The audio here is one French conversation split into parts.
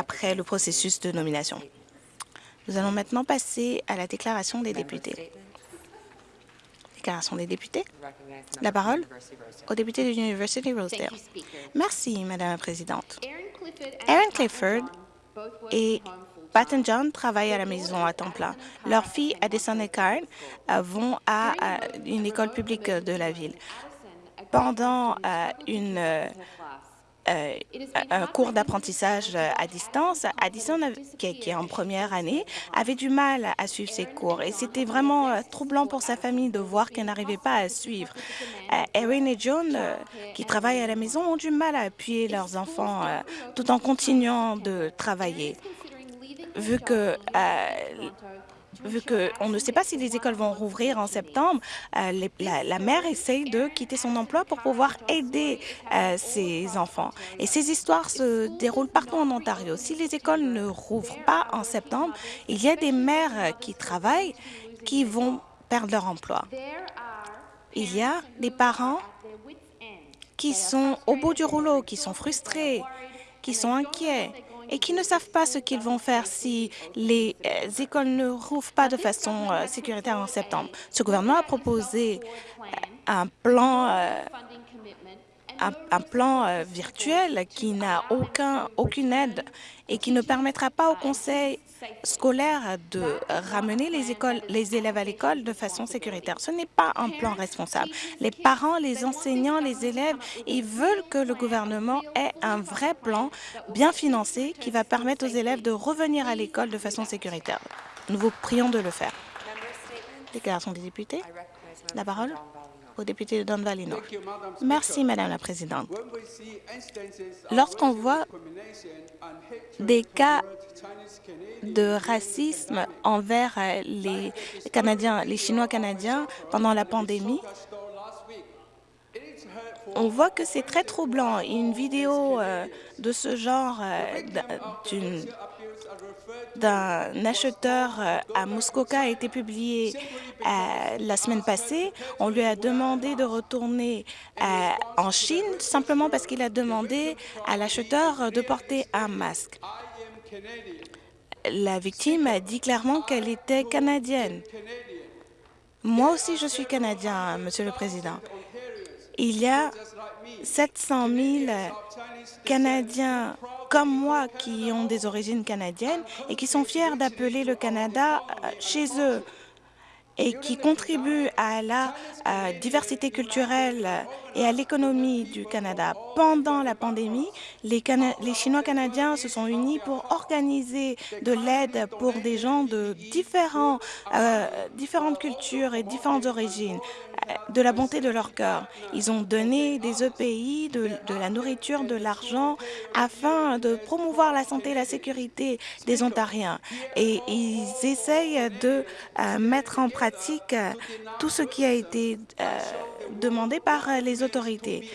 après le processus de nomination. Nous allons maintenant passer à la déclaration des députés. Déclaration des députés. La parole au député de l'Université Rosedale. Merci, Madame la Présidente. Aaron Clifford et Patton John travaillent à la maison à temps plein. Leurs filles, Addison et Karen, vont à une école publique de la ville. Pendant une euh, cours d'apprentissage à distance. Addison, qui est en première année, avait du mal à suivre ses cours et c'était vraiment euh, troublant pour sa famille de voir qu'elle n'arrivait pas à suivre. Euh, Erin et John, qui travaillent à la maison, ont du mal à appuyer leurs enfants tout en continuant de travailler. Vu que vu qu'on ne sait pas si les écoles vont rouvrir en septembre, euh, la, mère essaye de quitter son emploi pour pouvoir aider euh, ses enfants. Et ces histoires se déroulent partout en Ontario. Si les écoles ne rouvrent pas en septembre, il y a des mères qui travaillent qui vont perdre leur emploi. Il y a des parents qui sont au bout du rouleau, qui sont frustrés, qui sont inquiets et qui ne savent pas ce qu'ils vont faire si les euh, écoles ne rouvrent pas de façon euh, sécuritaire en septembre. Ce gouvernement a proposé euh, un plan un, plan euh, virtuel qui n'a aucun, aucune aide et qui ne permettra pas au conseil scolaire de ramener les, écoles, les élèves à l'école de façon sécuritaire. Ce n'est pas un plan responsable. Les parents, les enseignants, les élèves, ils veulent que le gouvernement ait un vrai plan bien financé qui va permettre aux élèves de revenir à l'école de façon sécuritaire. Nous vous prions de le faire. Déclaration des députés. La parole au député de Don Valley North. Merci, Madame la Présidente. Lorsqu'on voit des cas de racisme envers euh, les Canadiens, les Chinois canadiens pendant la pandémie, on voit que c'est très troublant. Une vidéo euh, de ce genre euh, d'un acheteur euh, à Muskoka a été publié euh, la semaine passée. On lui a demandé de retourner en Chine simplement parce qu'il a demandé à l'acheteur de porter un masque. La victime a dit clairement qu'elle était canadienne. Moi aussi, je suis canadien, Monsieur le Président. Il y a 700 000 Canadiens comme moi qui ont des origines canadiennes et qui sont fiers d'appeler le Canada euh, chez eux et qui contribuent à la diversité culturelle et à l'économie du Canada. Pendant la pandémie, les, Chinois canadiens se sont unis pour organiser de l'aide pour des gens de euh, différentes cultures et différentes origines, euh, de la bonté de leur cœur. Ils ont donné des EPI, de, la nourriture, de l'argent afin de promouvoir la santé et la sécurité des Ontariens. Et ils essayent de euh, mettre en pratique tout ce qui a été demandé par euh, les autorités.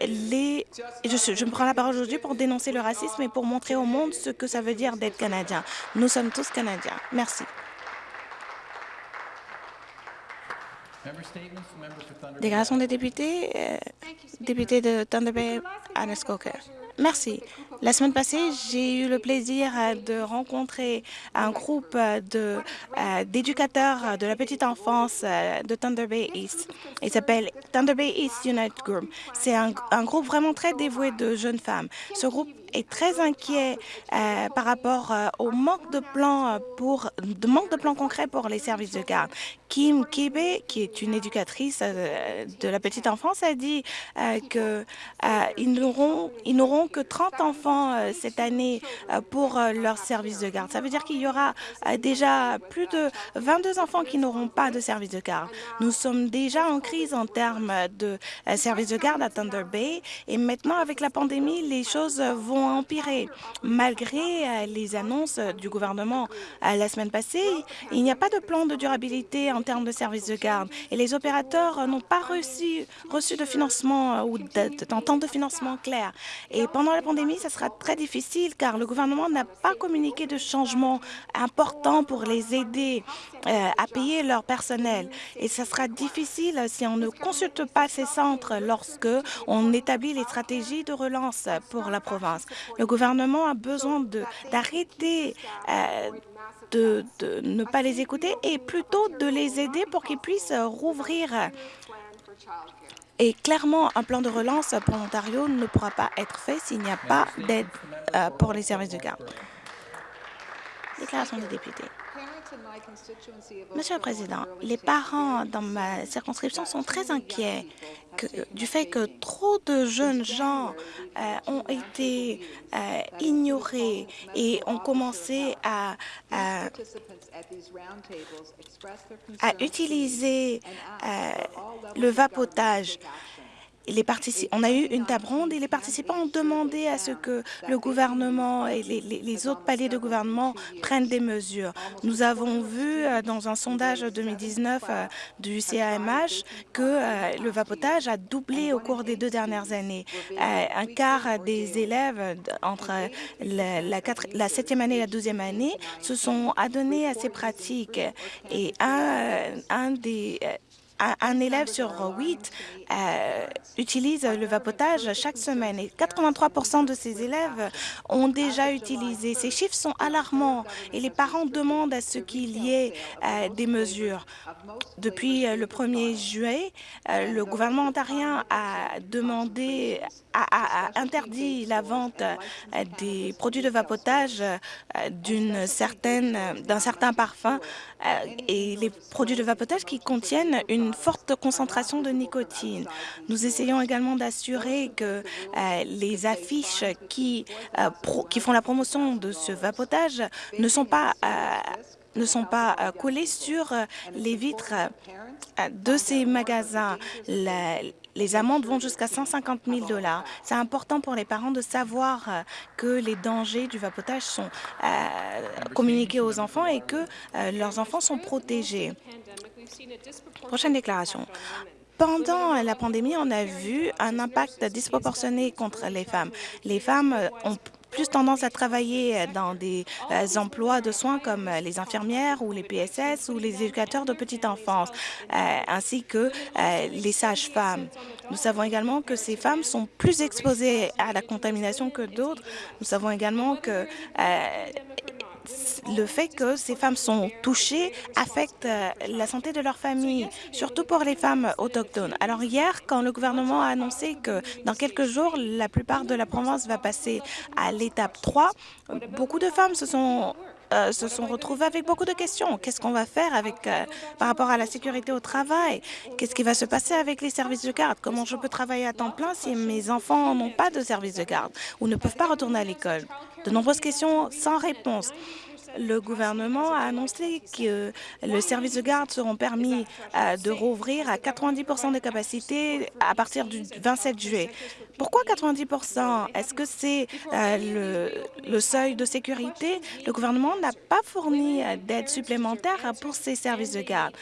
Je, je me prends la parole aujourd'hui pour dénoncer le racisme et pour montrer au monde ce que ça veut dire d'être Canadien. Nous sommes tous Canadiens. Merci. Déclaration des députés, euh, député de Thunder Bay, Anaskoka. Merci. La semaine passée, j'ai eu le plaisir euh, de rencontrer un groupe euh, d'éducateurs de, la petite enfance de Thunder Bay East. Il s'appelle Thunder Bay East Unite Group. C'est un, un, groupe vraiment très dévoué de jeunes femmes. Ce groupe est très inquiet euh, par rapport au manque de plans pour de manque de plans concrets pour les services de garde. Kim Kebe, qui est une éducatrice de la petite enfance, a dit que ils n'auront que 30 enfants cette année pour leur service de garde. Ça veut dire qu'il y aura déjà plus de 22 enfants qui n'auront pas de service de garde. Nous sommes déjà en crise en termes de service de garde à Thunder Bay et maintenant avec la pandémie, les choses vont empirer. Malgré euh, les annonces du gouvernement euh, la semaine passée, il n'y a pas de plan de durabilité en termes de services de garde et les opérateurs n'ont pas reçu, de financement ou d'entente de financement clair. Et pendant la pandémie, ça sera très difficile car le gouvernement n'a pas communiqué de changements importants pour les aider euh, à payer leur personnel. Et ça sera difficile si on ne consulte pas ces centres lorsque on établit les stratégies de relance pour la province. Le gouvernement a besoin d'arrêter euh, de, ne pas les écouter et plutôt de les aider pour qu'ils puissent rouvrir. Et clairement, un plan de relance pour l'Ontario ne pourra pas être fait s'il n'y a pas d'aide euh, pour les services de garde. Déclaration des députés. Monsieur le Président, les parents dans ma circonscription sont très inquiets du fait que trop de jeunes gens euh, ont été euh, ignorés et ont commencé à, utiliser euh, le vapotage on a eu une table ronde et les participants ont demandé à ce que le gouvernement et les, autres paliers de gouvernement prennent des mesures. Nous avons vu euh, dans un sondage 2019 euh, du CAMH que euh, le vapotage a doublé au cours des deux dernières années. Un quart des élèves entre la, septième année et la douzième année se sont adonnés à ces pratiques et un, un des un élève sur huit euh, utilise le vapotage chaque semaine et 83% de ces élèves ont déjà utilisé. Ces chiffres sont alarmants et les parents demandent à ce qu'il y ait euh, des mesures. Depuis euh, le 1er juillet, le gouvernement ontarien a demandé, a, a interdit la vente euh, des produits de vapotage euh, d'une certaine, d'un certain parfum euh, et les produits de vapotage qui contiennent une forte concentration de nicotine. Nous essayons également d'assurer que les affiches qui, qui font la promotion de ce vapotage ne sont pas ne sont pas collées sur les vitres de ces magasins. La, les amendes vont jusqu'à 150 000 dollars. C'est important pour les parents de savoir euh, que les dangers du vapotage sont euh, communiqués aux enfants et que euh, leurs enfants sont protégés. Prochaine déclaration. Pendant la pandémie, on a vu un impact disproportionné contre les femmes. Les femmes ont plus tendance à travailler dans des euh, emplois de soins comme les infirmières ou les PSS ou les éducateurs de petite enfance, euh, ainsi que euh, les sages-femmes. Nous savons également que ces femmes sont plus exposées à la contamination que d'autres. Nous savons également que le fait que ces femmes sont touchées affecte euh, la santé de leur famille, surtout pour les femmes autochtones. Alors hier, quand le gouvernement a annoncé que dans quelques jours, la plupart de la province va passer à l'étape 3, beaucoup de femmes se sont euh, se sont retrouvées avec beaucoup de questions. Qu'est-ce qu'on va faire euh, par rapport à la sécurité au travail? Qu'est-ce qui va se passer avec les services de garde? Comment je peux travailler à temps plein si mes enfants n'ont pas de service de garde ou ne peuvent pas retourner à l'école? De nombreuses questions sans réponse le gouvernement a annoncé que le service de garde seront permis euh, de rouvrir à 90% des capacités à partir du 27 juillet. Pourquoi 90% Est-ce que c'est euh, le, seuil de sécurité? Le gouvernement n'a pas fourni euh, d'aide supplémentaire pour ces services de garde.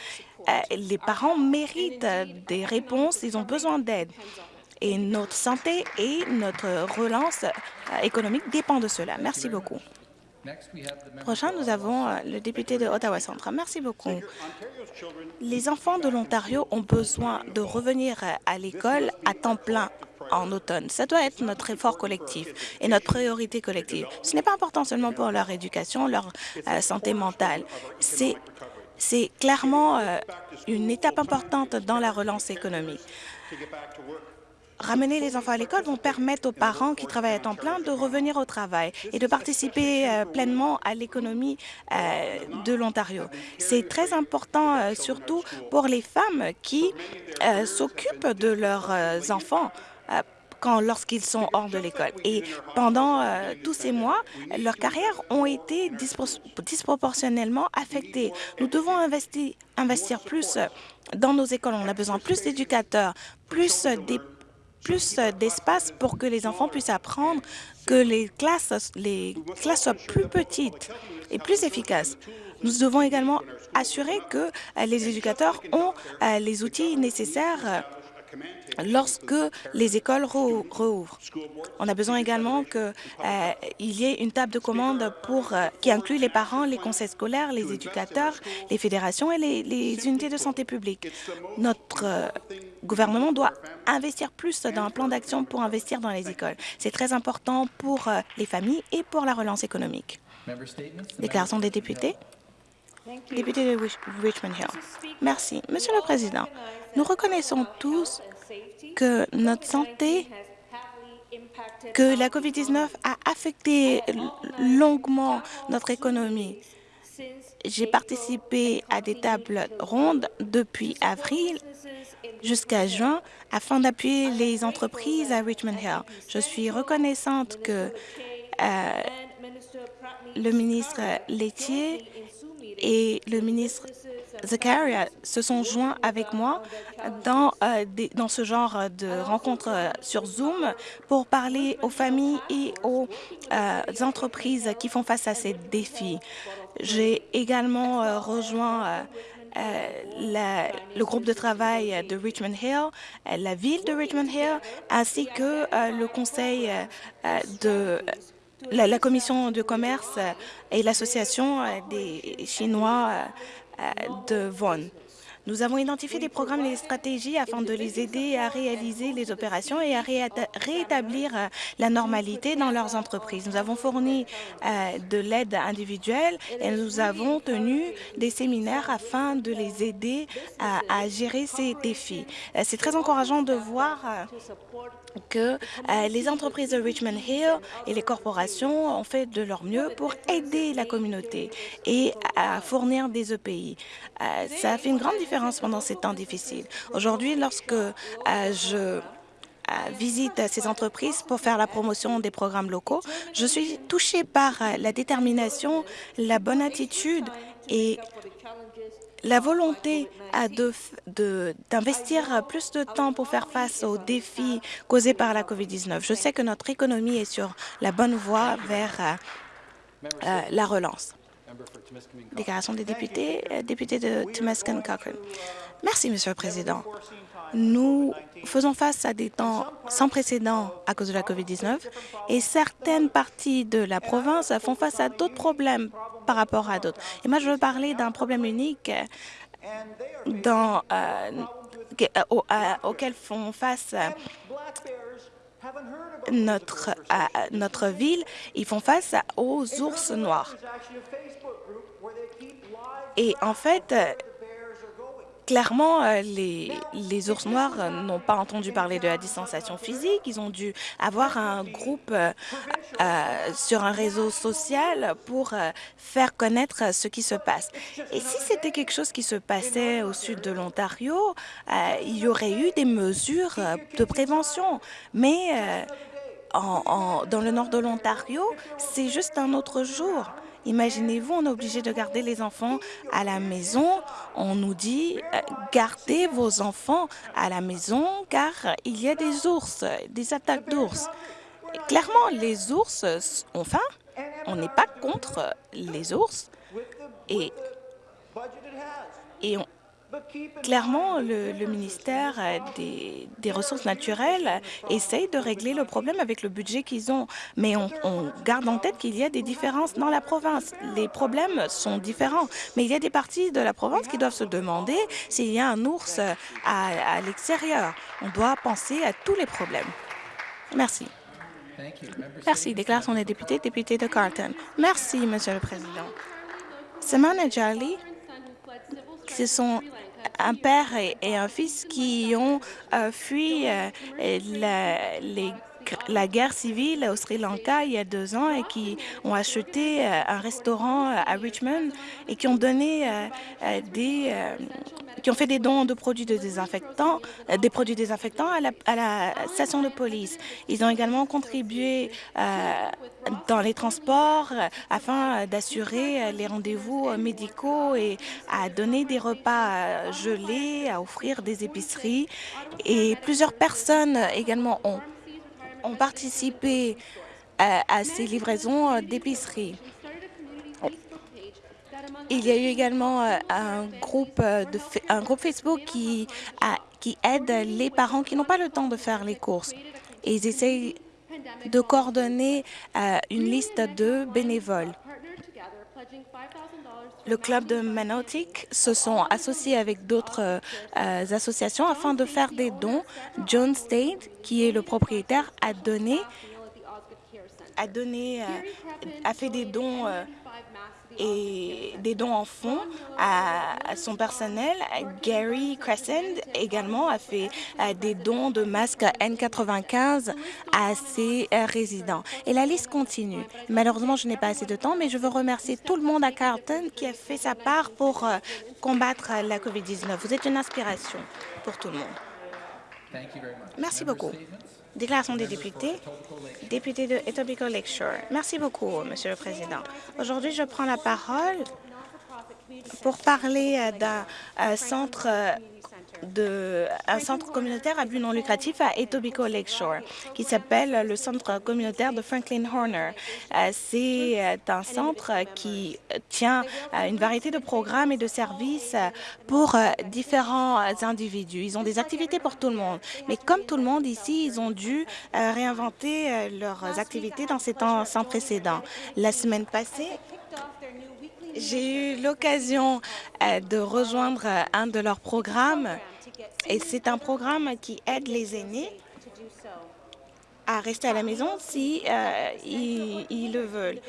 les parents méritent des réponses, ils ont besoin d'aide. Et notre santé et notre relance économique dépendent de cela. Merci beaucoup. Prochain, nous avons euh, le député de Ottawa Centre. Merci beaucoup. Les enfants de l'Ontario ont besoin de revenir euh, à l'école à temps plein en automne. Ça doit être notre effort collectif et notre priorité collective. Ce n'est pas important seulement pour leur éducation, leur euh, santé mentale. C'est c'est clairement une étape importante dans la relance économique. Ramener les enfants à l'école vont permettre aux parents qui travaillent à temps plein de revenir au travail et de participer euh, pleinement à l'économie euh, de l'Ontario. C'est très important, euh, surtout pour les femmes qui s'occupent de leurs enfants lorsqu'ils sont hors de l'école. Et pendant tous ces mois, leurs carrières ont été disproportionnellement affectées. Nous devons investir, plus dans nos écoles. On a besoin plus d'éducateurs, plus des plus d'espace pour que les enfants puissent apprendre, que les classes, soient plus petites et plus efficaces. Nous devons également assurer que les éducateurs ont les outils nécessaires lorsque les écoles rouvrent. On a besoin également qu'il euh, y ait une table de commande euh, qui inclut les parents, les conseils scolaires, les éducateurs, les fédérations et les, unités de santé publique. Notre euh, gouvernement doit investir plus dans un plan d'action pour investir dans les écoles. C'est très important pour les familles et pour la relance économique. Déclaration des députés. Député de Richmond Hill. Merci. Monsieur le Président, nous reconnaissons tous que notre santé, que la COVID-19 a affecté longuement notre économie. J'ai participé à des tables rondes depuis avril jusqu'à juin afin d'appuyer les entreprises à Richmond Hill. Je suis reconnaissante que euh, le ministre laitier et le ministre Zakaria se sont joints avec moi dans, euh, ce genre de rencontres euh, sur Zoom pour parler aux familles et aux euh, entreprises qui font face à ces défis. J'ai également rejoint le groupe de travail de Richmond Hill, la ville de Richmond Hill, ainsi que le conseil de la, commission de commerce et l'association des Chinois de Vaughan. Nous avons identifié des programmes et des stratégies afin de les aider à réaliser les opérations et à rétablir euh, la normalité dans leurs entreprises. Nous avons fourni euh, de l'aide individuelle et nous avons tenu des séminaires afin de les aider à, gérer ces défis. Euh, c'est très encourageant de voir que les entreprises de Richmond Hill et les corporations ont fait de leur mieux pour aider la communauté et à fournir des EPI. ça fait une grande différence pendant ces temps difficiles. Aujourd'hui, lorsque euh, je euh, visite ces entreprises pour faire la promotion des programmes locaux, je suis touchée par euh, la détermination, la bonne attitude et la volonté d'investir plus de temps pour faire face aux défis causés par la COVID-19. Je sais que notre économie est sur la bonne voie vers la relance. Déclaration des députés, euh, député de Temescan Cochrane. Merci, Monsieur le Président. Nous faisons face à des temps sans précédent à cause de la COVID-19 et certaines parties de la province font face à d'autres problèmes par rapport à d'autres. Et moi, je veux parler d'un problème unique dans, euh, auquel font face notre, notre ville, ils font face aux ours noirs. Et en fait, clairement, euh, les, ours noirs n'ont pas entendu parler de la distanciation physique. Ils ont dû avoir un groupe euh, euh, sur un réseau social pour faire connaître ce qui se passe. Et si c'était quelque chose qui se passait au sud de l'Ontario, il y aurait eu des mesures de prévention. Mais dans le nord de l'Ontario, c'est juste un autre jour. Imaginez-vous, on est obligé de garder les enfants à la maison. On nous dit euh, gardez vos enfants à la maison car il y a des ours, des attaques d'ours. Clairement, les ours ont faim. On n'est pas contre les ours. Et, et on, Clairement, le, ministère des, Ressources naturelles essaye de régler le problème avec le budget qu'ils ont, mais on, garde en tête qu'il y a des différences dans la province. Les problèmes sont différents, mais il y a des parties de la province qui doivent se demander s'il y a un ours à, l'extérieur. On doit penser à tous les problèmes. Merci. Merci. Déclaration des députés, député de Carlton. Merci, Monsieur le Président. Simone et Charlie, ce sont un père et, un fils qui ont euh, fui euh, les la guerre civile au Sri Lanka il y a deux ans et qui ont acheté un restaurant à Richmond et qui ont donné des qui ont fait des dons de produits de désinfectants, des produits désinfectants à la, à la, station de police. Ils ont également contribué dans les transports afin d'assurer les rendez-vous médicaux et à donner des repas gelés, à offrir des épiceries. Et plusieurs personnes également ont, ont participé à, ces livraisons d'épicerie. Il y a eu également un groupe, de, un groupe Facebook qui, qui aide les parents qui n'ont pas le temps de faire les courses. Et ils essayent de coordonner une liste de bénévoles. Le club de Manotic se sont associés avec d'autres euh, associations afin de faire des dons. John State, qui est le propriétaire, a donné, a donné, euh, a fait des dons euh, et des dons en fonds à, son personnel. Gary Crescent également a fait euh, des dons de masques N95 à ses euh, résidents. Et la liste continue. Malheureusement, je n'ai pas assez de temps, mais je veux remercier tout le monde à Carlton qui a fait sa part pour euh, combattre la COVID-19. Vous êtes une inspiration pour tout le monde. Merci beaucoup. Déclaration des députés. Député de Etobicoke Lakeshore. Merci beaucoup, Monsieur le Président. Aujourd'hui, je prends la parole pour parler d'un centre de, un centre communautaire à but non lucratif à Etobicoke Lakeshore, qui s'appelle le centre communautaire de Franklin Horner. Euh, c'est euh, un centre qui tient une variété de programmes et de services pour euh, différents individus. Ils ont des activités pour tout le monde, mais comme tout le monde ici, ils ont dû réinventer leurs activités dans ces temps sans précédent. La semaine passée, j'ai eu l'occasion de rejoindre un de leurs programmes et c'est un programme qui aide les aînés à rester à la maison si euh, ils, le veulent.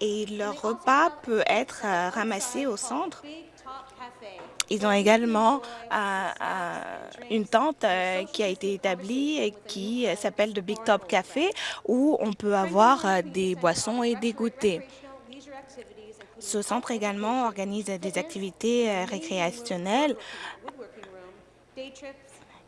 Et leur repas peut être euh, ramassé au centre. Ils ont également euh, une tente qui a été établie et qui s'appelle le Big Top Café, où on peut avoir des boissons et des goûters. Ce centre également organise des activités récréationnelles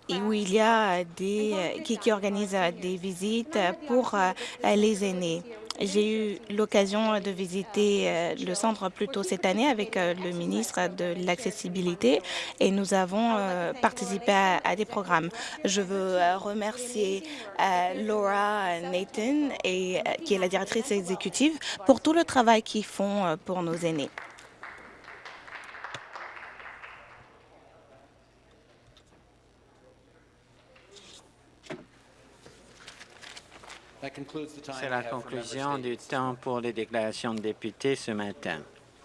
et où il y a des qui, qui organisent des visites pour les aînés. J'ai eu l'occasion de visiter le centre plus tôt cette année avec le ministre de l'accessibilité et nous avons participé à, des programmes. Je veux remercier Laura Nathan, et, qui est la directrice exécutive, pour tout le travail qu'ils font pour nos aînés. C'est la conclusion du temps pour les déclarations de députés ce matin.